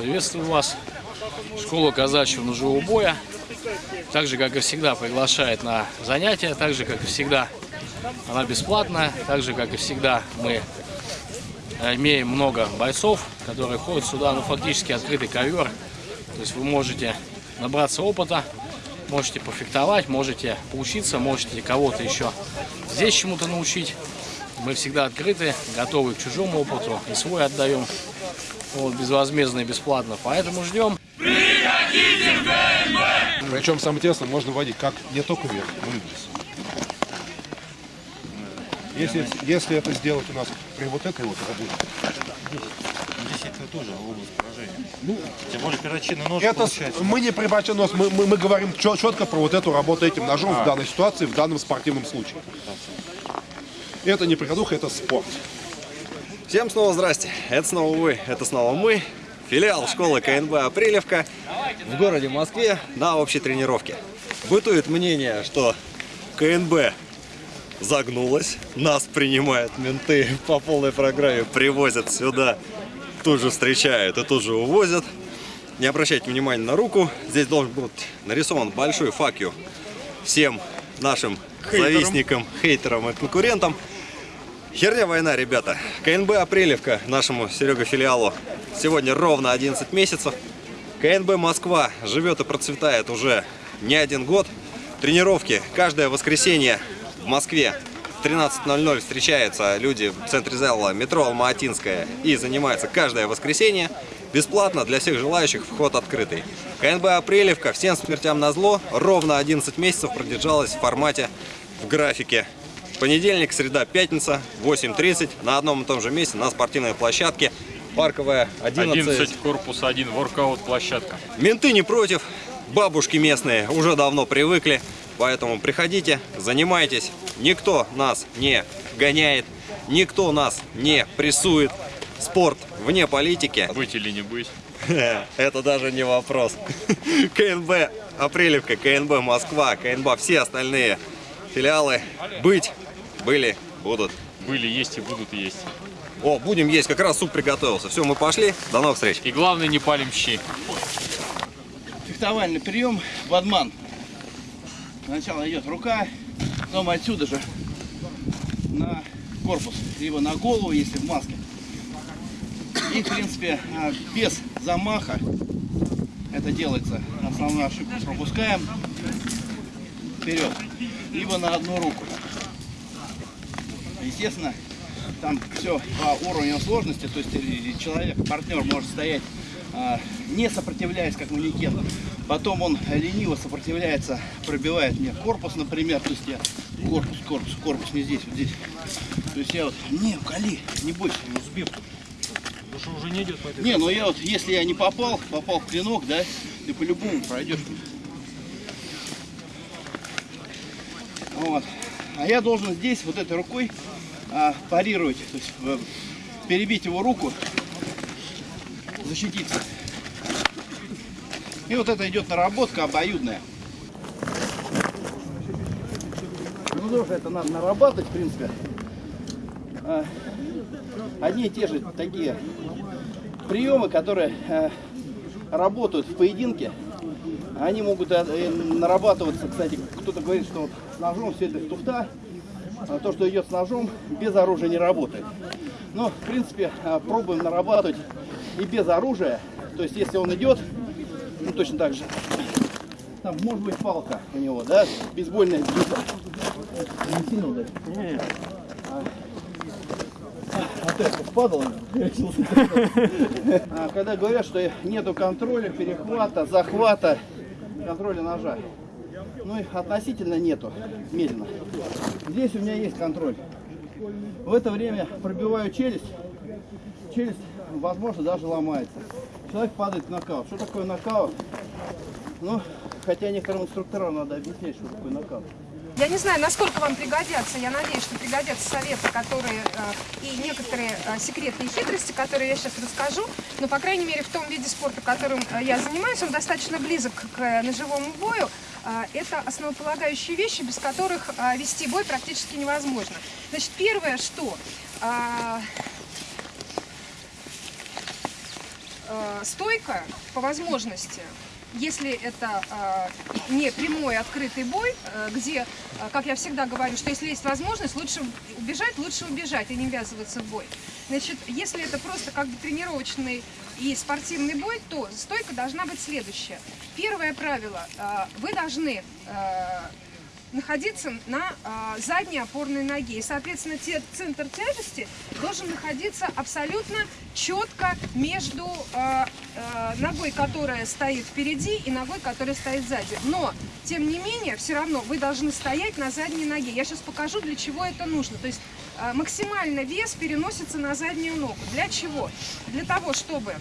Приветствую вас. Школа казачьего ножевого боя. Так же, как и всегда, приглашает на занятия. Так же, как и всегда, она бесплатная. Так же, как и всегда, мы имеем много бойцов, которые ходят сюда. Ну, фактически открытый ковер. То есть вы можете набраться опыта, можете пофехтовать, можете поучиться, можете кого-то еще здесь чему-то научить. Мы всегда открыты, готовы к чужому опыту и свой отдаем вот, безвозмездно и бесплатно. Поэтому ждем. Причем самое интересное, можно водить как не только вверх, но и вниз. Если, если это сделать у нас при вот этой вот работе, Здесь это тоже область поражения. Ну, Тем более перочинный нож это получается. мы не прибавим нос, мы, мы, мы говорим четко про вот эту работу этим ножом в данной ситуации, в данном спортивном случае. Это не приходуха, это спорт. Всем снова здрасте. Это снова вы, это снова мы. Филиал школы КНБ «Апрелевка» в городе Москве на общей тренировке. Бытует мнение, что КНБ загнулась, нас принимают менты по полной программе, привозят сюда, тут же встречают и тут же увозят. Не обращайте внимания на руку, здесь должен быть нарисован большой факью всем нашим завистникам, хейтерам и конкурентам. Херня война, ребята. КНБ Апрелевка нашему Серега филиалу сегодня ровно 11 месяцев. КНБ Москва живет и процветает уже не один год. Тренировки каждое воскресенье в Москве в 13.00 встречаются люди в центре зала метро Алма-Атинская и занимаются каждое воскресенье. Бесплатно для всех желающих вход открытый. КНБ Апрелевка всем смертям на зло ровно 11 месяцев продержалась в формате в графике Понедельник, среда, пятница, 8.30 на одном и том же месте на спортивной площадке. Парковая 11. 11, корпус 1, воркаут площадка. Менты не против, бабушки местные уже давно привыкли, поэтому приходите, занимайтесь. Никто нас не гоняет, никто нас не прессует. Спорт вне политики. Быть или не быть. Это даже не вопрос. КНБ Апрелевка, КНБ Москва, КНБ все остальные филиалы быть, были, будут. Были, есть и будут есть. О, будем есть, как раз суп приготовился. Все, мы пошли, до новых встреч. И главное, не палим щи. фехтовальный прием бадман. Сначала идет рука, потом отсюда же на корпус, либо на голову, если в маске. И, в принципе, а, без замаха это делается. Основную ошибку пропускаем вперед, либо на одну руку. Естественно, там все по уровню сложности, то есть э, человек, партнер может стоять а, не сопротивляясь как манекен. Потом он лениво сопротивляется, пробивает мне корпус, например. То есть я корпус, корпус, корпус не здесь, вот здесь. То есть я вот, не, кали, не бойся, не сбил. уже не идет по этой Не, ну я вот, если я не попал, попал в клинок, да, ты по-любому пройдешь. Вот. А я должен здесь вот этой рукой а, парировать, то есть э, перебить его руку, защититься. И вот это идет наработка обоюдная. Ну тоже это надо нарабатывать, в принципе. А, одни и те же такие приемы, которые э, работают в поединке, они могут э, э, нарабатываться, кстати, кто-то говорит, что с ножом все это туфта, а то, что идет с ножом, без оружия не работает. Но, в принципе, э, пробуем нарабатывать и без оружия, то есть, если он идет, ну, точно так же, там может быть палка у него, да, бейсбольная бита. Не сильно ударить? Вот это падало. А, Когда говорят, что нету контроля, перехвата, захвата, контроля ножа. Ну и относительно нету, медленно. Здесь у меня есть контроль. В это время пробиваю челюсть. Челюсть, возможно, даже ломается. Человек падает в нокаут. Что такое нокаут? Ну, хотя некоторым инструкторам надо объяснять, что такое нокаут. Я не знаю, насколько вам пригодятся. Я надеюсь, что пригодятся советы, которые э, и некоторые э, секретные хитрости, которые я сейчас расскажу. Но, по крайней мере, в том виде спорта, которым э, я занимаюсь, он достаточно близок к ножевому бою. Это основополагающие вещи, без которых вести бой практически невозможно. Значит, первое, что... стойка по возможности. Если это э, не прямой открытый бой, э, где, э, как я всегда говорю, что если есть возможность, лучше убежать, лучше убежать и не ввязываться в бой. Значит, если это просто как бы тренировочный и спортивный бой, то стойка должна быть следующая. Первое правило. э, Вы должны э, находиться на э, задней опорной ноге. И, соответственно, те- центр тяжести должен находиться абсолютно четко между э, ногой, которая стоит впереди, и ногой, которая стоит сзади. Но, тем не менее, все равно вы должны стоять на задней ноге. Я сейчас покажу, для чего это нужно. То есть э, максимально вес переносится на заднюю ногу. Для чего? Для того, чтобы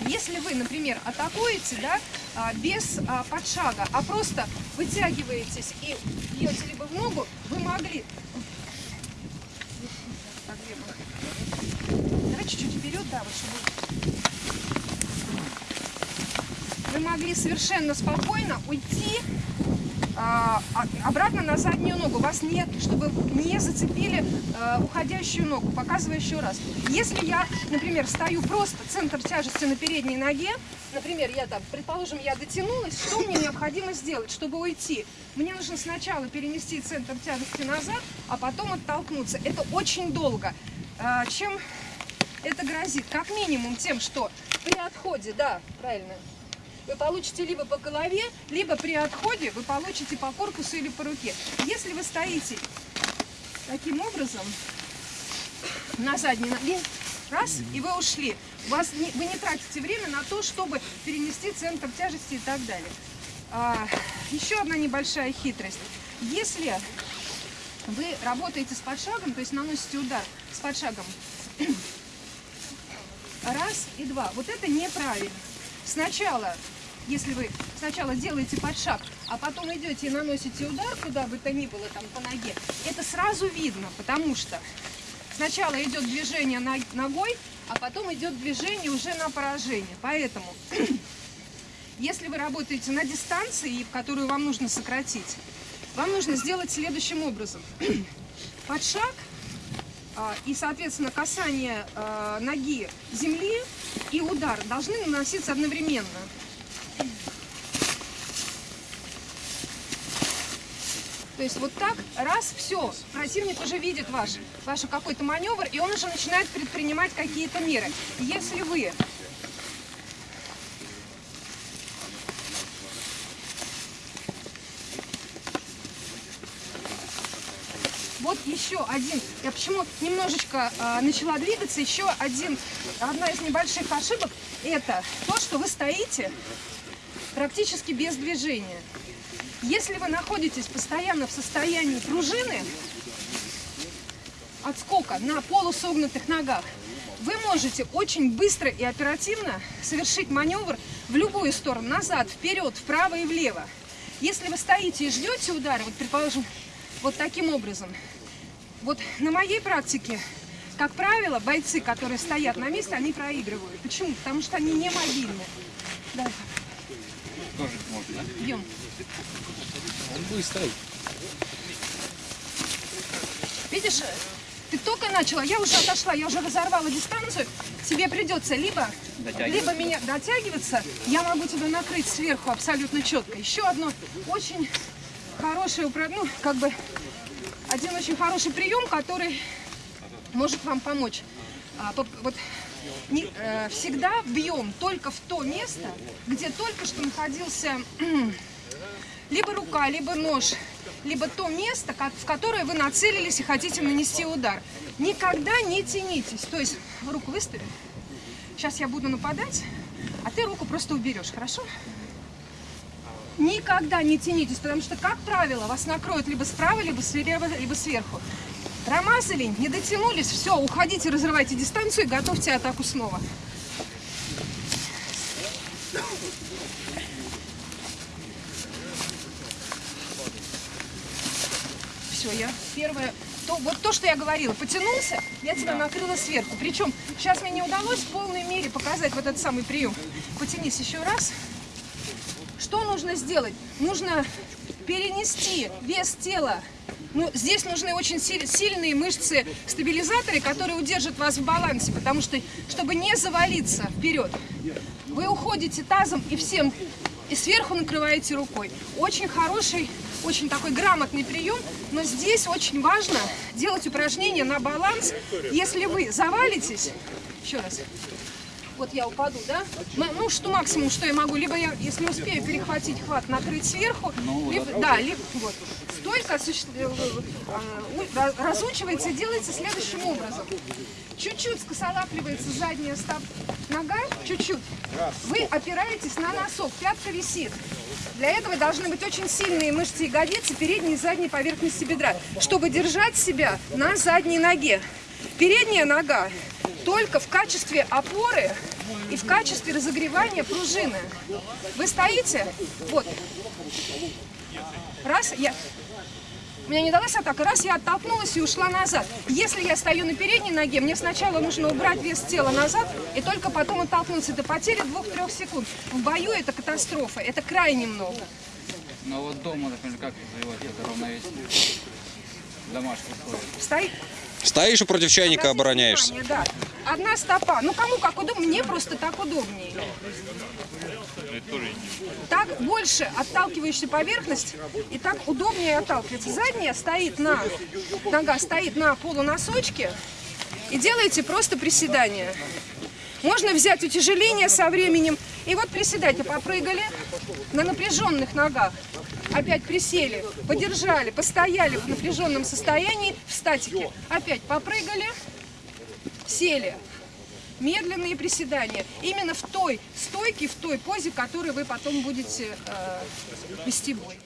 если вы, например, атакуете, да, а, без а, подшага, а просто вытягиваетесь и бьете либо в ногу, вы могли... Давай чуть-чуть вперед, да, вот чтобы... Могли совершенно спокойно уйти а, а- обратно на заднюю ногу. Вас нет, чтобы не зацепили э, уходящую ногу. Показываю еще раз. Если я, например, стою просто центр тяжести на передней ноге, например, я там, предположим, я дотянулась, что мне необходимо сделать, чтобы уйти? Мне нужно сначала перенести центр тяжести назад, а потом оттолкнуться. Это очень долго. А, чем это грозит? Как минимум тем, что при отходе, да, правильно, вы получите либо по голове, либо при отходе вы получите по корпусу или по руке. Если вы стоите таким образом на задней ноге, раз, и вы ушли, вас не- вы не тратите время на то, чтобы перенести центр тяжести и так далее. А, еще одна небольшая хитрость. Если вы работаете с подшагом, то есть наносите удар с подшагом, раз и два, вот это неправильно. Сначала, если вы сначала делаете подшаг, а потом идете и наносите удар, куда бы то ни было, там по ноге, это сразу видно, потому что сначала идет движение ногой, а потом идет движение уже на поражение. Поэтому, если вы работаете на дистанции, которую вам нужно сократить, вам нужно сделать следующим образом. Подшаг а, и, соответственно, касание а, ноги земли и удар должны наноситься одновременно. То есть вот так, раз, все, противник уже видит ваш, ваш какой-то маневр, и он уже начинает предпринимать какие-то меры. Если вы Вот еще один. Я почему немножечко э, начала двигаться. Еще один, одна из небольших ошибок это то, что вы стоите практически без движения. Если вы находитесь постоянно в состоянии пружины, отскока на полусогнутых ногах, вы можете очень быстро и оперативно совершить маневр в любую сторону, назад, вперед, вправо и влево. Если вы стоите и ждете удара, вот предположим, вот таким образом, вот на моей практике, как правило, бойцы, которые стоят на месте, они проигрывают. Почему? Потому что они не мобильны. Давай. Идем. Он быстрый. Видишь, ты только начала, я уже отошла, я уже разорвала дистанцию. Тебе придется либо, либо меня дотягиваться, я могу тебя накрыть сверху абсолютно четко. Еще одно очень хорошее ну, как бы один очень хороший прием, который может вам помочь. А, вот не- э, всегда бьем только в то место, где только что находился либо рука, либо нож, либо то место, в которое вы нацелились и хотите нанести удар. Никогда не тянитесь. То есть руку выставили. Сейчас я буду нападать, а ты руку просто уберешь, хорошо? Никогда не тянитесь, потому что, как правило, вас накроют либо справа, либо слева, либо сверху. Промазали, не дотянулись, все, уходите, разрывайте дистанцию и готовьте атаку снова. Все, я первое, то, вот то, что я говорила, потянулся, я тебя накрыла сверху. Причем сейчас мне не удалось в полной мере показать вот этот самый прием. Потянись еще раз. Что нужно сделать? Нужно перенести вес тела. Ну, здесь нужны очень си- сильные мышцы-стабилизаторы, которые удержат вас в балансе, потому что, чтобы не завалиться вперед, вы уходите тазом и всем, и сверху накрываете рукой. Очень хороший, очень такой грамотный прием, но здесь очень важно делать упражнения на баланс. Если вы завалитесь, еще раз, вот я упаду, да? М- Ну, что максимум, что я могу, либо я, если успею перехватить хват, накрыть сверху, либо, да, либо, вот. Осуществ- э, э, разучивается и делается следующим образом. Чуть-чуть скосолапливается задняя стоп, нога, чуть-чуть. Вы опираетесь на носок, пятка висит. Для этого должны быть очень сильные мышцы ягодицы, передней и задней поверхности бедра, чтобы держать себя на задней ноге. Передняя нога только в качестве опоры и в качестве разогревания пружины. Вы стоите, вот, раз, я, у меня не далась атака, раз я оттолкнулась и ушла назад. Если я стою на передней ноге, мне сначала нужно убрать вес тела назад и только потом оттолкнуться. Это потеря двух-трех секунд. В бою это катастрофа, это крайне много. Но вот дома, например, как развивать это равновесие? В домашних условиях. Стоит, Стоишь и против чайника обороняешься. Да. Одна стопа. Ну кому как удобно, мне просто так удобнее. Так больше отталкивающая поверхность, и так удобнее отталкиваться. Задняя стоит на, нога стоит на полуносочке, и делаете просто приседания. Можно взять утяжеление со временем. И вот приседайте, попрыгали на напряженных ногах. Опять присели, подержали, постояли в напряженном состоянии, в статике. Опять попрыгали, сели. Медленные приседания. Именно в той стойке, в той позе, которой вы потом будете э, вести бой.